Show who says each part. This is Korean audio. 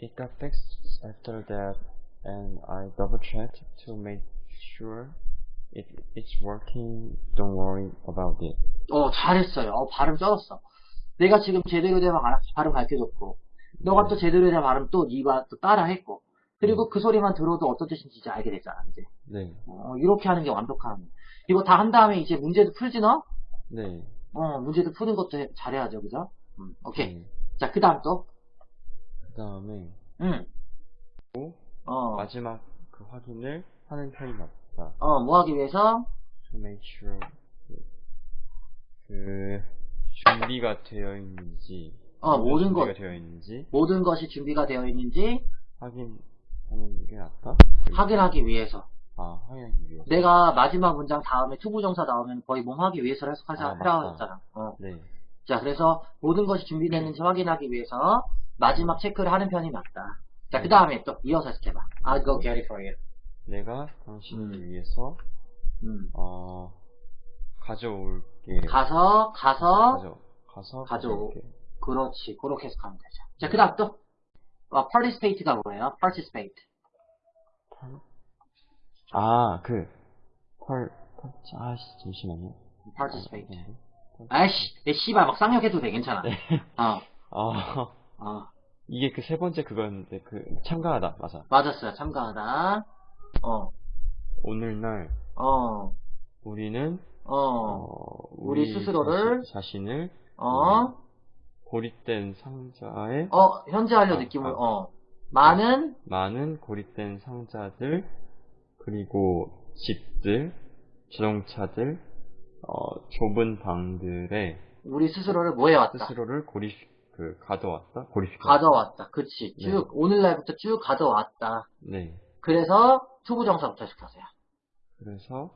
Speaker 1: it got fixed after that, and I double checked to make sure it it's working. Don't worry about it.
Speaker 2: 어, 잘했어요. 어, 발음 쩔었어. 내가 지금 제대로 된 발- 발음 가르쳐줬고, 너가 또 제대로 된 발음 또 네가 또 따라 했고, 그리고 그 소리만 들어도 어떤 뜻인지 이제 알게 됐잖아, 이제.
Speaker 1: 네,
Speaker 2: 어, 이렇게 하는 게 완벽한. 이거 다 한 다음에 이제 문제도 풀지 너?
Speaker 1: 네.
Speaker 2: 어, 문제도 푸는 것도 해- 잘해야죠, 그죠? 음, 오케이.
Speaker 1: 네.
Speaker 2: 자, 그 다음 또.
Speaker 1: 그 다음에
Speaker 2: 음.
Speaker 1: 또
Speaker 2: 어,
Speaker 1: 마지막 그 확인을 하는 편이 맞다.
Speaker 2: 어, 뭐 하기 위해서?
Speaker 1: To make sure 그 준비가 되어 있는지
Speaker 2: 어, 모든 것,
Speaker 1: 되어 있는지
Speaker 2: 모든 것이 준비가 되어 있는지
Speaker 1: 확인하는 게 낫다.
Speaker 2: 확인하기 위해서.
Speaker 1: 아 확인하기 위해서.
Speaker 2: 내가 마지막 문장 다음에 투부 정사 나오면 거의 몸 하기 위해서를 해석하자,
Speaker 1: 아.
Speaker 2: 했잖아. 어.
Speaker 1: 네,
Speaker 2: 자, 그래서 모든 것이 준비됐는지 확인하기 위해서 마지막 체크를 하는 편이 맞다. 자, 그 다음에 또 이어서 해석해봐. I'll go get it for you.
Speaker 1: 내가 당신을
Speaker 2: 음.
Speaker 1: 위해서
Speaker 2: 음.
Speaker 1: 어 가져올게.
Speaker 2: 가서, 가서,
Speaker 1: 가져 가서
Speaker 2: 가져오. 그렇지. 그렇게 해석하면 되죠. 자, 그 다음 또. 어, participate가 뭐예요? participate.
Speaker 1: 아, 그, 펄, 펄, 아씨, 잠시만요.
Speaker 2: participate.
Speaker 1: 어,
Speaker 2: 아이씨, 내 씨발 막 쌍욕해도 돼, 괜찮아.
Speaker 1: 네.
Speaker 2: 어,
Speaker 1: 아,
Speaker 2: 어.
Speaker 1: 이게 그 세 번째 그거였는데, 그, 참가하다, 맞아.
Speaker 2: 맞았어요. 참가하다. 어,
Speaker 1: 오늘날,
Speaker 2: 어,
Speaker 1: 우리는,
Speaker 2: 어,
Speaker 1: 어,
Speaker 2: 우리 스스로를,
Speaker 1: 자신, 자신 을,
Speaker 2: 어,
Speaker 1: 고립된 상자에,
Speaker 2: 어, 현재 완료
Speaker 1: 아,
Speaker 2: 느낌을,
Speaker 1: 아.
Speaker 2: 어. 많은,
Speaker 1: 많은 고립된 상자들, 그리고 집들, 자동차들, 어, 좁은 방들에
Speaker 2: 우리 스스로를 뭐 해왔다?
Speaker 1: 스스로를 고립, 그, 가져왔다? 고립시켰다.
Speaker 2: 가져왔다. 그치.
Speaker 1: 네.
Speaker 2: 쭉, 오늘날부터 쭉 가져왔다.
Speaker 1: 네.
Speaker 2: 그래서 투부정사부터 시켜서요.
Speaker 1: 그래서,